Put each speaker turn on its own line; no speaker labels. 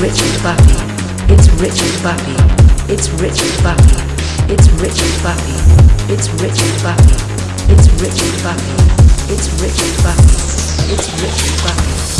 Richard Buffy. It's Richard Buffy. It's Richard Buffy. It's Richard Buffy. It's Richard Buffy. It's Richard Buffy. It's Richard Buffy. It's Richard Buffy.